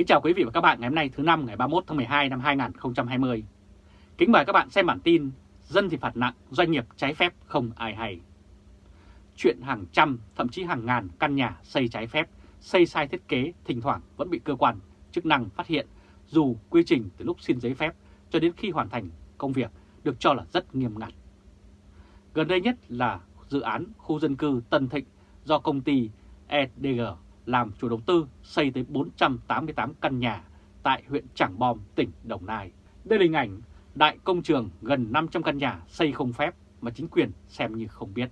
Kính chào quý vị và các bạn ngày hôm nay thứ năm ngày 31 tháng 12 năm 2020. Kính mời các bạn xem bản tin Dân thì phạt nặng, doanh nghiệp trái phép không ai hay. Chuyện hàng trăm, thậm chí hàng ngàn căn nhà xây trái phép, xây sai thiết kế thỉnh thoảng vẫn bị cơ quan chức năng phát hiện dù quy trình từ lúc xin giấy phép cho đến khi hoàn thành công việc được cho là rất nghiêm ngặt. Gần đây nhất là dự án khu dân cư Tân Thịnh do công ty EDG làm chủ đầu tư xây tới 488 căn nhà tại huyện Trảng Bom, tỉnh Đồng Nai. Đây là hình ảnh đại công trường gần 500 căn nhà xây không phép mà chính quyền xem như không biết.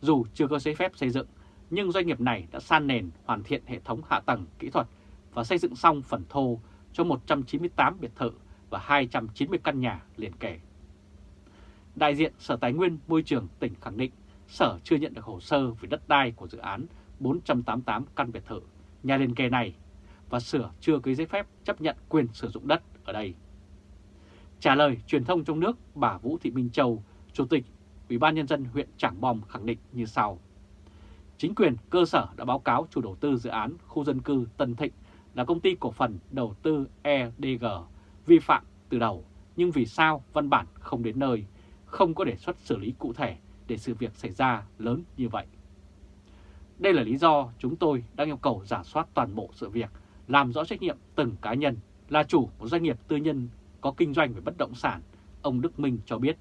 Dù chưa có giấy phép xây dựng, nhưng doanh nghiệp này đã san nền hoàn thiện hệ thống hạ tầng kỹ thuật và xây dựng xong phần thô cho 198 biệt thự và 290 căn nhà liền kề. Đại diện Sở Tài nguyên Môi trường tỉnh khẳng định Sở chưa nhận được hồ sơ về đất đai của dự án 488 căn biệt thự, nhà liền kề này và sửa chưa ký giấy phép chấp nhận quyền sử dụng đất ở đây. Trả lời truyền thông trong nước, bà Vũ Thị Minh Châu, Chủ tịch Ủy ban Nhân dân huyện Trảng Bom khẳng định như sau. Chính quyền cơ sở đã báo cáo chủ đầu tư dự án khu dân cư Tân Thịnh là công ty cổ phần đầu tư EDG vi phạm từ đầu, nhưng vì sao văn bản không đến nơi, không có đề xuất xử lý cụ thể để sự việc xảy ra lớn như vậy. Đây là lý do chúng tôi đang yêu cầu giả soát toàn bộ sự việc, làm rõ trách nhiệm từng cá nhân là chủ một doanh nghiệp tư nhân có kinh doanh về bất động sản. Ông Đức Minh cho biết,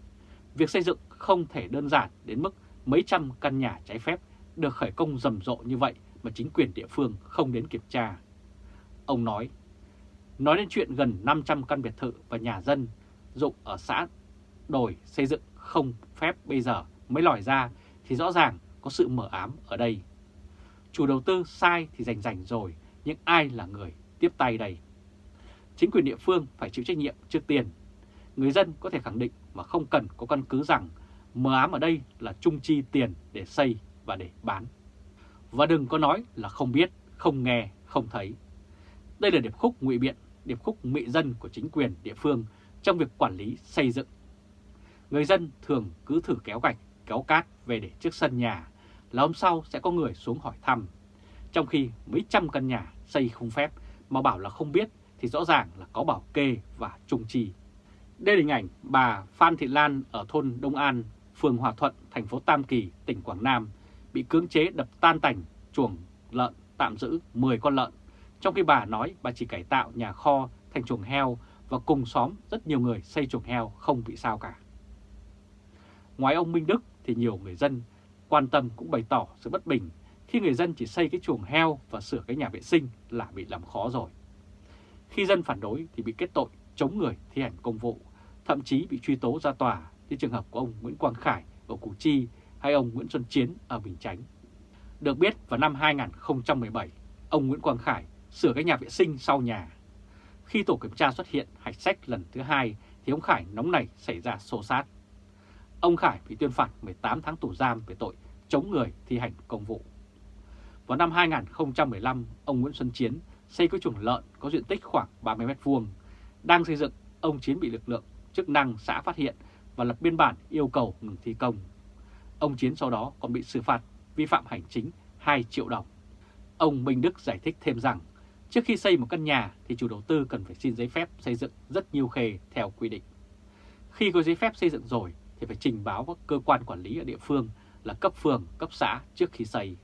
việc xây dựng không thể đơn giản đến mức mấy trăm căn nhà trái phép được khởi công rầm rộ như vậy mà chính quyền địa phương không đến kiểm tra. Ông nói, nói đến chuyện gần 500 căn biệt thự và nhà dân dụng ở xã đồi xây dựng không phép bây giờ mới lòi ra thì rõ ràng có sự mở ám ở đây. Chủ đầu tư sai thì rành rành rồi, nhưng ai là người tiếp tay đây? Chính quyền địa phương phải chịu trách nhiệm trước tiên. Người dân có thể khẳng định mà không cần có căn cứ rằng mờ ám ở đây là trung chi tiền để xây và để bán. Và đừng có nói là không biết, không nghe, không thấy. Đây là điệp khúc ngụy biện, điệp khúc mị dân của chính quyền địa phương trong việc quản lý xây dựng. Người dân thường cứ thử kéo gạch, kéo cát về để trước sân nhà là hôm sau sẽ có người xuống hỏi thăm. Trong khi mấy trăm căn nhà xây không phép mà bảo là không biết thì rõ ràng là có bảo kê và trùng trì. Đây là hình ảnh bà Phan Thị Lan ở thôn Đông An, phường Hòa Thuận, thành phố Tam Kỳ, tỉnh Quảng Nam bị cưỡng chế đập tan tành chuồng lợn tạm giữ 10 con lợn, trong khi bà nói bà chỉ cải tạo nhà kho thành chuồng heo và cùng xóm rất nhiều người xây chuồng heo không bị sao cả. Ngoài ông Minh Đức thì nhiều người dân quan tâm cũng bày tỏ sự bất bình khi người dân chỉ xây cái chuồng heo và sửa cái nhà vệ sinh là bị làm khó rồi. Khi dân phản đối thì bị kết tội chống người thi hành công vụ, thậm chí bị truy tố ra tòa như trường hợp của ông Nguyễn Quang Khải ở Củ Chi hay ông Nguyễn Xuân Chiến ở Bình Chánh. Được biết vào năm 2017, ông Nguyễn Quang Khải sửa cái nhà vệ sinh sau nhà. Khi tổ kiểm tra xuất hiện hạch sách lần thứ hai thì ông Khải nóng nảy xảy ra xô xát. Ông Khải bị tuyên phạt 18 tháng tù giam về tội chống người thi hành công vụ. Vào năm 2015, ông Nguyễn Xuân Chiến xây cái chuồng lợn có diện tích khoảng 30 mét vuông Đang xây dựng, ông Chiến bị lực lượng chức năng xã phát hiện và lập biên bản yêu cầu ngừng thi công. Ông Chiến sau đó còn bị xử phạt vi phạm hành chính 2 triệu đồng. Ông Minh Đức giải thích thêm rằng, trước khi xây một căn nhà thì chủ đầu tư cần phải xin giấy phép xây dựng rất nhiều khề theo quy định. Khi có giấy phép xây dựng rồi thì phải trình báo các cơ quan quản lý ở địa phương là cấp phường, cấp xã trước khi xây.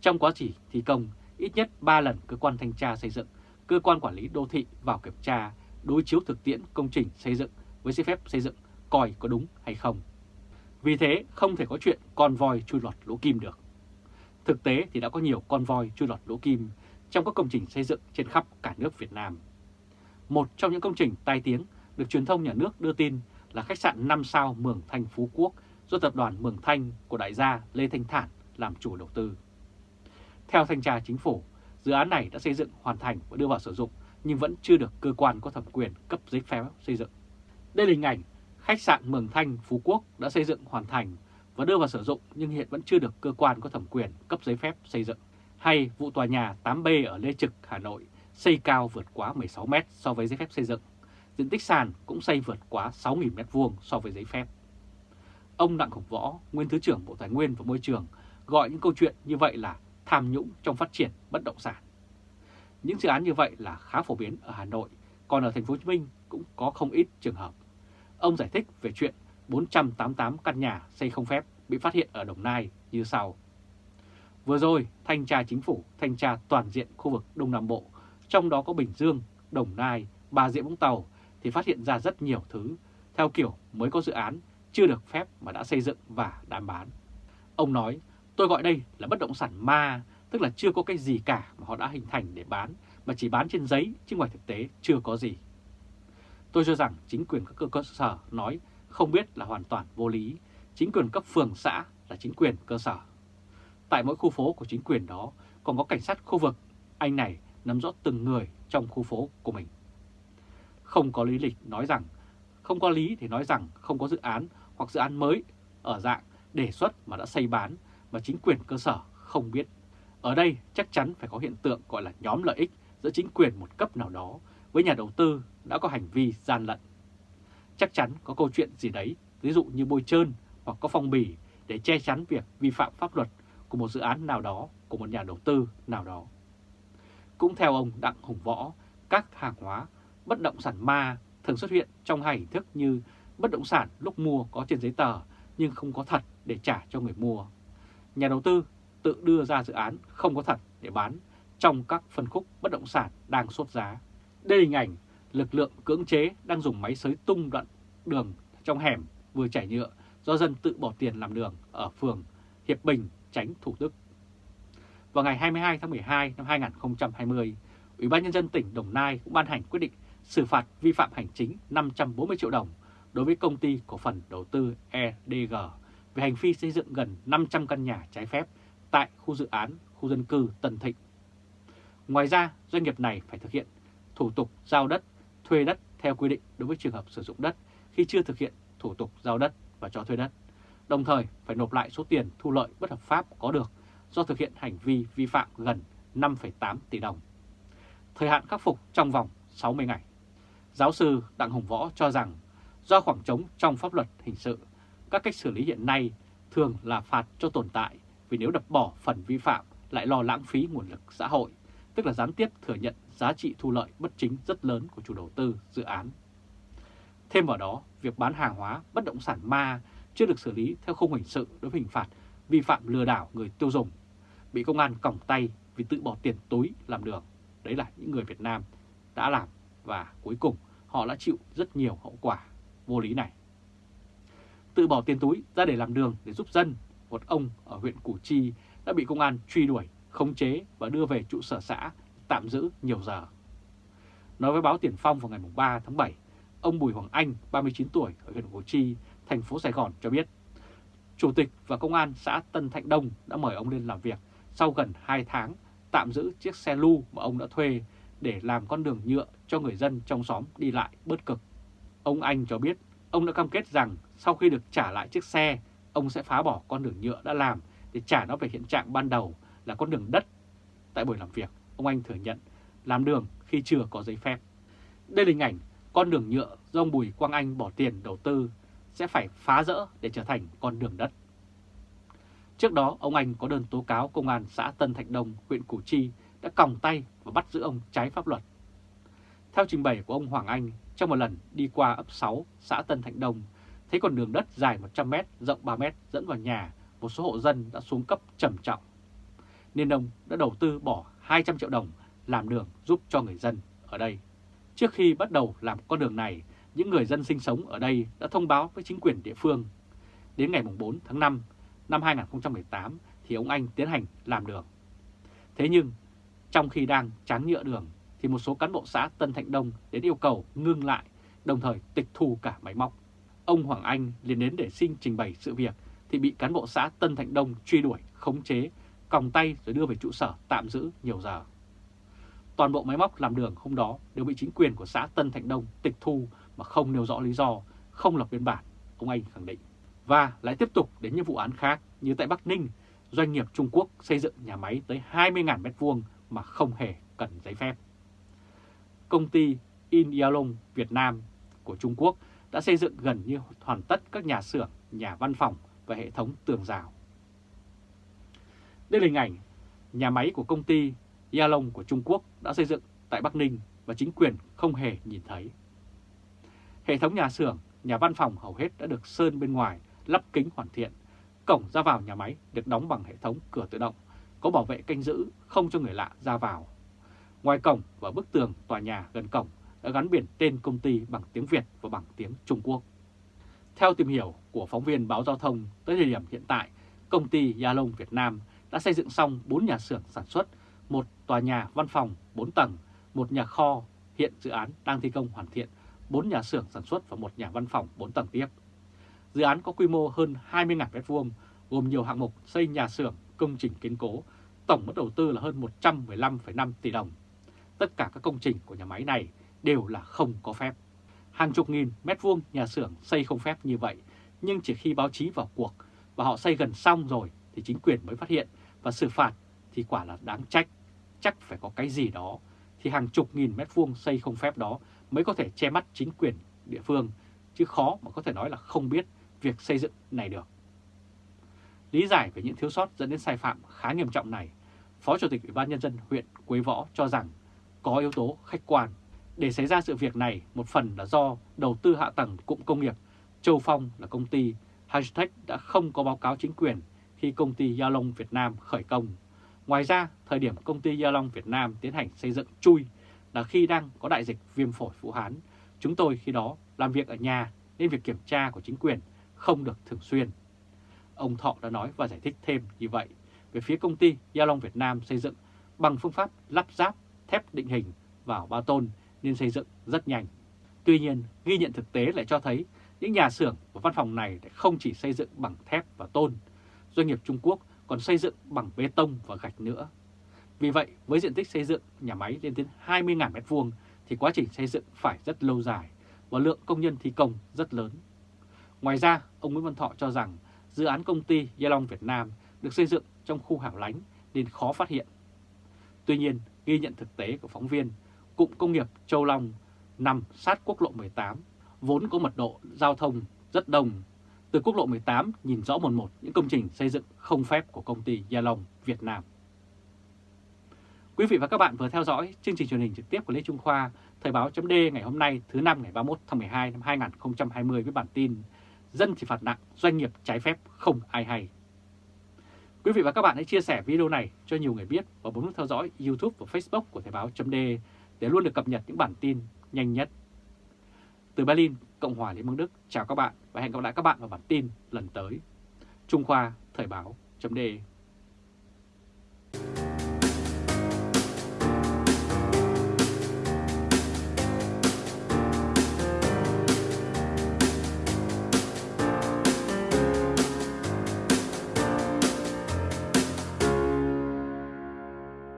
Trong quá trình thi công, ít nhất 3 lần cơ quan thanh tra xây dựng, cơ quan quản lý đô thị vào kiểm tra, đối chiếu thực tiễn công trình xây dựng với giấy phép xây dựng coi có đúng hay không. Vì thế không thể có chuyện con voi chui lọt lỗ kim được. Thực tế thì đã có nhiều con voi chui lọt lỗ kim trong các công trình xây dựng trên khắp cả nước Việt Nam. Một trong những công trình tai tiếng được truyền thông nhà nước đưa tin là khách sạn 5 sao Mường Thanh Phú Quốc do tập đoàn Mường Thanh của đại gia Lê Thanh Thản làm chủ đầu tư. Theo thanh tra chính phủ, dự án này đã xây dựng hoàn thành và đưa vào sử dụng nhưng vẫn chưa được cơ quan có thẩm quyền cấp giấy phép xây dựng. Đây là hình ảnh khách sạn Mường Thanh Phú Quốc đã xây dựng hoàn thành và đưa vào sử dụng nhưng hiện vẫn chưa được cơ quan có thẩm quyền cấp giấy phép xây dựng. Hay vụ tòa nhà 8B ở Lê Trực, Hà Nội xây cao vượt quá 16 m so với giấy phép xây dựng. Diện tích sàn cũng xây vượt quá 6.000 m2 so với giấy phép. Ông Đặng Hồng Võ, nguyên Thứ trưởng Bộ Tài nguyên và Môi trường, gọi những câu chuyện như vậy là tham nhũng trong phát triển bất động sản. Những dự án như vậy là khá phổ biến ở Hà Nội, còn ở thành phố Hồ Chí Minh cũng có không ít trường hợp. Ông giải thích về chuyện 488 căn nhà xây không phép bị phát hiện ở Đồng Nai như sau. Vừa rồi, thanh tra chính phủ thanh tra toàn diện khu vực Đông Nam Bộ, trong đó có Bình Dương, Đồng Nai, Bà Rịa Vũng Tàu thì phát hiện ra rất nhiều thứ, theo kiểu mới có dự án, chưa được phép mà đã xây dựng và đã bán. Ông nói, tôi gọi đây là bất động sản ma, tức là chưa có cái gì cả mà họ đã hình thành để bán, mà chỉ bán trên giấy chứ ngoài thực tế chưa có gì. Tôi cho rằng chính quyền các cơ sở nói không biết là hoàn toàn vô lý, chính quyền cấp phường xã là chính quyền cơ sở. Tại mỗi khu phố của chính quyền đó còn có cảnh sát khu vực, anh này nắm rõ từng người trong khu phố của mình. Không có lý lịch nói rằng, không có lý thì nói rằng không có dự án hoặc dự án mới ở dạng đề xuất mà đã xây bán mà chính quyền cơ sở không biết. Ở đây chắc chắn phải có hiện tượng gọi là nhóm lợi ích giữa chính quyền một cấp nào đó với nhà đầu tư đã có hành vi gian lận. Chắc chắn có câu chuyện gì đấy, ví dụ như bôi trơn hoặc có phong bì để che chắn việc vi phạm pháp luật của một dự án nào đó của một nhà đầu tư nào đó. Cũng theo ông Đặng Hùng Võ, các hàng hóa bất động sản ma thường xuất hiện trong hai hình thức như bất động sản lúc mua có trên giấy tờ nhưng không có thật để trả cho người mua. Nhà đầu tư tự đưa ra dự án không có thật để bán trong các phân khúc bất động sản đang sốt giá. Đây là hình ảnh lực lượng cưỡng chế đang dùng máy xới tung đoạn đường trong hẻm vừa chảy nhựa do dân tự bỏ tiền làm đường ở phường Hiệp Bình, tránh Thủ Đức. Vào ngày 22 tháng 12 năm 2020, Ủy ban Nhân dân tỉnh Đồng Nai cũng ban hành quyết định xử phạt vi phạm hành chính 540 triệu đồng đối với công ty cổ phần đầu tư EDG về hành vi xây dựng gần 500 căn nhà trái phép tại khu dự án khu dân cư Tân Thịnh. Ngoài ra, doanh nghiệp này phải thực hiện thủ tục giao đất, thuê đất theo quy định đối với trường hợp sử dụng đất khi chưa thực hiện thủ tục giao đất và cho thuê đất, đồng thời phải nộp lại số tiền thu lợi bất hợp pháp có được do thực hiện hành vi vi phạm gần 5,8 tỷ đồng. Thời hạn khắc phục trong vòng 60 ngày. Giáo sư Đặng Hồng Võ cho rằng do khoảng trống trong pháp luật hình sự, các cách xử lý hiện nay thường là phạt cho tồn tại vì nếu đập bỏ phần vi phạm lại lo lãng phí nguồn lực xã hội, tức là gián tiếp thừa nhận giá trị thu lợi bất chính rất lớn của chủ đầu tư dự án. Thêm vào đó, việc bán hàng hóa bất động sản ma chưa được xử lý theo khung hình sự đối với hình phạt vi phạm lừa đảo người tiêu dùng, bị công an còng tay vì tự bỏ tiền túi làm đường. Đấy là những người Việt Nam đã làm và cuối cùng họ đã chịu rất nhiều hậu quả vô lý này. Tự bỏ tiền túi ra để làm đường để giúp dân, một ông ở huyện Củ Chi đã bị công an truy đuổi, khống chế và đưa về trụ sở xã tạm giữ nhiều giờ. Nói với báo Tiền Phong vào ngày 3 tháng 7, ông Bùi Hoàng Anh, 39 tuổi ở huyện Củ Chi, thành phố Sài Gòn cho biết, Chủ tịch và Công an xã Tân Thạnh Đông đã mời ông lên làm việc sau gần 2 tháng tạm giữ chiếc xe lưu mà ông đã thuê để làm con đường nhựa cho người dân trong xóm đi lại bớt cực. Ông Anh cho biết ông đã cam kết rằng sau khi được trả lại chiếc xe, ông sẽ phá bỏ con đường nhựa đã làm để trả nó về hiện trạng ban đầu là con đường đất. Tại buổi làm việc, ông Anh thừa nhận làm đường khi chưa có giấy phép. Đây là hình ảnh con đường nhựa do ông Bùi Quang Anh bỏ tiền đầu tư sẽ phải phá rỡ để trở thành con đường đất. Trước đó, ông Anh có đơn tố cáo công an xã Tân Thạnh Đông, huyện Củ Chi đã còng tay và bắt giữ ông trái pháp luật. Theo trình bày của ông Hoàng Anh, trong một lần đi qua ấp 6, xã Tân Thạnh Đông, thấy con đường đất dài 100m, rộng 3m dẫn vào nhà, một số hộ dân đã xuống cấp trầm trọng. Nên ông đã đầu tư bỏ 200 triệu đồng làm đường giúp cho người dân ở đây. Trước khi bắt đầu làm con đường này, những người dân sinh sống ở đây đã thông báo với chính quyền địa phương. Đến ngày 4 tháng 5 năm 2018 thì ông Anh tiến hành làm đường. Thế nhưng, trong khi đang tráng nhựa đường thì một số cán bộ xã Tân Thạnh Đông đến yêu cầu ngưng lại, đồng thời tịch thu cả máy móc. Ông Hoàng Anh liền đến để xin trình bày sự việc thì bị cán bộ xã Tân Thạnh Đông truy đuổi, khống chế, còng tay rồi đưa về trụ sở tạm giữ nhiều giờ. Toàn bộ máy móc làm đường hôm đó đều bị chính quyền của xã Tân Thạnh Đông tịch thu mà không nêu rõ lý do, không lập biên bản, ông Anh khẳng định. Và lại tiếp tục đến những vụ án khác như tại Bắc Ninh, doanh nghiệp Trung Quốc xây dựng nhà máy tới 20.000 m2 mà không hề cần giấy phép. Công ty In Yalong Việt Nam của Trung Quốc đã xây dựng gần như hoàn tất các nhà xưởng, nhà văn phòng và hệ thống tường rào. Đây là hình ảnh nhà máy của công ty Yalong của Trung Quốc đã xây dựng tại Bắc Ninh và chính quyền không hề nhìn thấy. Hệ thống nhà xưởng, nhà văn phòng hầu hết đã được sơn bên ngoài, lắp kính hoàn thiện. Cổng ra vào nhà máy được đóng bằng hệ thống cửa tự động, có bảo vệ canh giữ không cho người lạ ra vào. Ngoài cổng và bức tường tòa nhà gần cổng đã gắn biển tên công ty bằng tiếng Việt và bằng tiếng Trung Quốc. Theo tìm hiểu của phóng viên báo giao thông, tới thời điểm hiện tại, công ty Yalong Việt Nam đã xây dựng xong 4 nhà xưởng sản xuất, một tòa nhà văn phòng 4 tầng, một nhà kho, hiện dự án đang thi công hoàn thiện, 4 nhà xưởng sản xuất và một nhà văn phòng 4 tầng tiếp. Dự án có quy mô hơn 20.000 m2, gồm nhiều hạng mục xây nhà xưởng, công trình kiên cố, tổng mức đầu tư là hơn 115,5 tỷ đồng. Tất cả các công trình của nhà máy này đều là không có phép. Hàng chục nghìn mét vuông nhà xưởng xây không phép như vậy, nhưng chỉ khi báo chí vào cuộc và họ xây gần xong rồi thì chính quyền mới phát hiện và xử phạt thì quả là đáng trách. Chắc phải có cái gì đó thì hàng chục nghìn mét vuông xây không phép đó mới có thể che mắt chính quyền địa phương, chứ khó mà có thể nói là không biết việc xây dựng này được. Lý giải về những thiếu sót dẫn đến sai phạm khá nghiêm trọng này, Phó Chủ tịch Ủy ban Nhân dân huyện Quế Võ cho rằng có yếu tố khách quan. Để xảy ra sự việc này, một phần là do đầu tư hạ tầng cụm công nghiệp Châu Phong là công ty Hashtag đã không có báo cáo chính quyền khi công ty Gia Long Việt Nam khởi công. Ngoài ra, thời điểm công ty Gia Long Việt Nam tiến hành xây dựng chui là khi đang có đại dịch viêm phổi Vũ Hán. Chúng tôi khi đó làm việc ở nhà nên việc kiểm tra của chính quyền không được thường xuyên. Ông Thọ đã nói và giải thích thêm như vậy về phía công ty gia long Việt Nam xây dựng bằng phương pháp lắp ráp thép định hình vào ba tôn nên xây dựng rất nhanh. Tuy nhiên, ghi nhận thực tế lại cho thấy những nhà xưởng và văn phòng này không chỉ xây dựng bằng thép và tôn, doanh nghiệp Trung Quốc còn xây dựng bằng bê tông và gạch nữa. Vì vậy, với diện tích xây dựng nhà máy lên đến 20.000 m2 thì quá trình xây dựng phải rất lâu dài và lượng công nhân thi công rất lớn. Ngoài ra, ông Nguyễn Văn Thọ cho rằng dự án công ty Gia Long Việt Nam được xây dựng trong khu hẻo lánh nên khó phát hiện. Tuy nhiên, ghi nhận thực tế của phóng viên, cụm công nghiệp Châu Long nằm sát quốc lộ 18, vốn có mật độ giao thông rất đông. Từ quốc lộ 18 nhìn rõ một một những công trình xây dựng không phép của công ty Gia Long Việt Nam. Quý vị và các bạn vừa theo dõi chương trình truyền hình trực tiếp của Lê Trung Khoa, Thời báo chấm ngày hôm nay thứ năm ngày 31 tháng 12 năm 2020 với bản tin Dân thì phạt nặng, doanh nghiệp trái phép không ai hay. Quý vị và các bạn hãy chia sẻ video này cho nhiều người biết và bấm nút theo dõi YouTube và Facebook của Thời báo .de để luôn được cập nhật những bản tin nhanh nhất. Từ Berlin, Cộng hòa Liên bang Đức, chào các bạn và hẹn gặp lại các bạn vào bản tin lần tới. Trung Khoa Thời báo .de